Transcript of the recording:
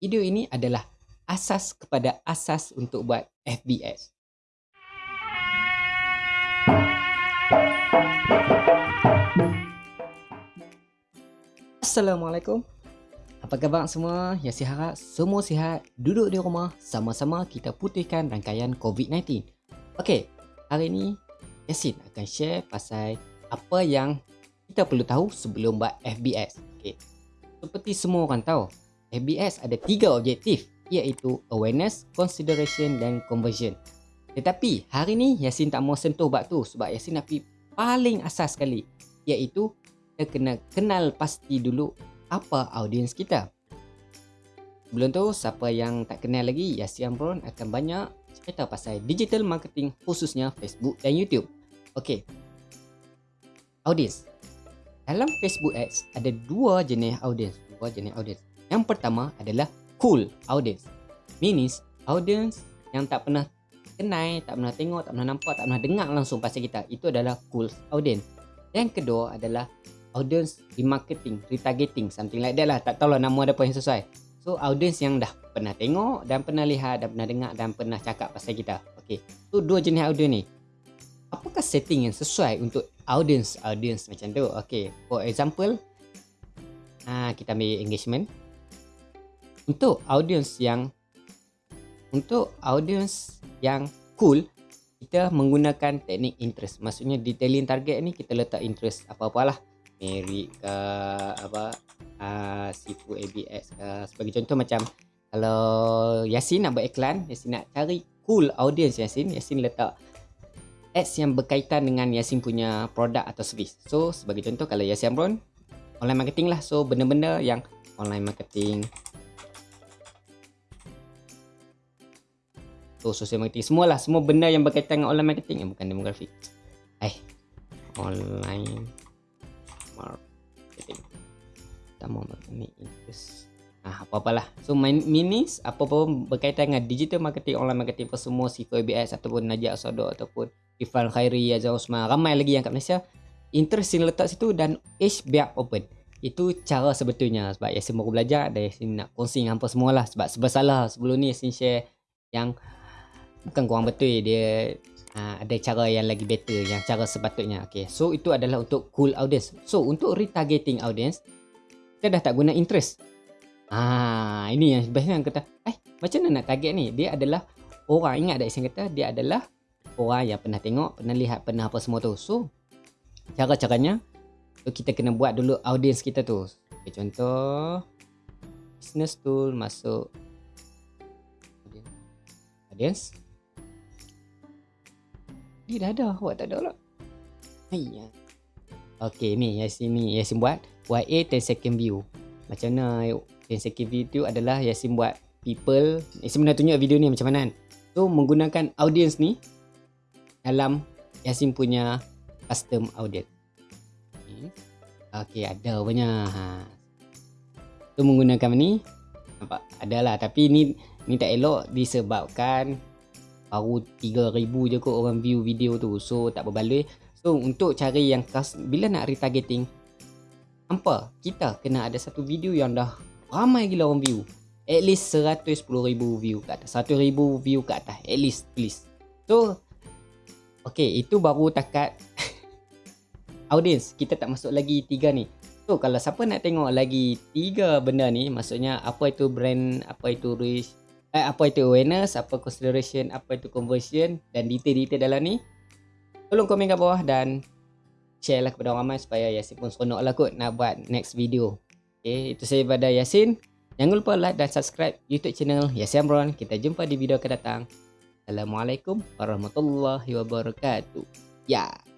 video ini adalah asas kepada asas untuk buat FBS. Assalamualaikum. Apa khabar semua? Ya si harap semua sihat. Duduk di rumah sama-sama kita putihkan rangkaian COVID-19. Okey, hari ini Yasin akan share pasal apa yang kita perlu tahu sebelum buat FBS. Okey. Seperti semua orang tahu, FBS ada tiga objektif iaitu awareness, consideration dan conversion. Tetapi hari ni Yasin tak mau sentuh bab tu sebab Yasin nak pergi paling asas sekali iaitu kita kena kenal pasti dulu apa audiens kita. Sebelum tu, siapa yang tak kenal lagi, Yasi Amron akan banyak cerita pasal digital marketing khususnya Facebook dan YouTube. Okey. Audiens. Dalam Facebook Ads ada dua jenis audiens, dua jenis audiens. Yang pertama adalah cool audience. Means audience yang tak pernah kenal, tak pernah tengok, tak pernah nampak, tak pernah dengar langsung pasal kita. Itu adalah cool audience. Yang kedua adalah audience remarketing, retargeting, something like that lah. Tak tahu lah nama ada apa yang sesuai. So, audience yang dah pernah tengok dan pernah lihat dan pernah dengar dan pernah cakap pasal kita. Okay. So, dua jenis audience ni. Apakah setting yang sesuai untuk audience audience macam tu? Okay. For example, ha, kita ambil engagement. Untuk audience yang untuk audience yang cool, kita menggunakan teknik interest. Maksudnya detailing target ni kita letak interest apa-apalah merit ke apa uh, sifu ABS ke sebagai contoh macam kalau Yasin nak buat iklan Yasin nak cari cool audience Yasin Yasin letak ads yang berkaitan dengan Yasin punya produk atau servis so sebagai contoh kalau Yasin Amron online marketing lah. So benda-benda yang online marketing. So social marketing. Semualah semua benda yang berkaitan dengan online marketing yang bukan demografi eh online marketing. Utama marketing interest. Ah, apa-apalah. So, minis apa-apa berkaitan dengan digital marketing, online marketing apa semua, Sifo ABS ataupun Najib Asodo ataupun Ifan Khairi, Azhar Usman, ramai lagi yang kat Malaysia. Interest yang letak situ dan age biar open. Itu cara sebetulnya sebab Yasin baru belajar dan Yasin nak kongsi dengan apa semua lah. Sebab sebab salah sebelum ni Yasin share yang bukan kurang betul dia Ha, ada cara yang lagi better yang cara sepatutnya. Okey so itu adalah untuk cool audience. So untuk retargeting audience kita dah tak guna interest. Ah ini yang biasanya yang kata eh macam mana nak target ni? Dia adalah orang. Ingat tak saya kata? Dia adalah orang yang pernah tengok pernah lihat pernah apa semua tu. So cara-caranya so kita kena buat dulu audience kita tu okay, contoh business tool masuk audience dia dah ada, awak tak ada lah. Ayah. Okay ni, Yasin ni, Yasin buat YA 10 second view. Macam mana 10 second view tu adalah Yasin buat people. Yasin pernah tunjuk video ni macam mana kan. So, menggunakan audience ni dalam Yasin punya custom audience. Okay, ada punya. Ha. So, menggunakan ni. Nampak? Adalah. Tapi ni ni tak elok disebabkan baru 3000 je kot orang view video tu so tak berbaloi so untuk cari yang khas bila nak retargeting apa kita kena ada satu video yang dah ramai gila orang view at least 110,000 view kat atas 100,000 view kat atas at least please so okay itu baru takat audience kita tak masuk lagi tiga ni. So kalau siapa nak tengok lagi tiga benda ni maksudnya apa itu brand apa itu reach eh, apa itu awareness, apa consideration, apa itu conversion dan detail-detail dalam ni tolong komen kat bawah dan share lah kepada orang ramai supaya Yasin pun seronok lah kot nak buat next video. Okay, itu saya pada Yasin. Jangan lupa like dan subscribe youtube channel Yasin Amron. Kita jumpa di video akan datang. Assalamualaikum warahmatullahi wabarakatuh. Ya. yeah.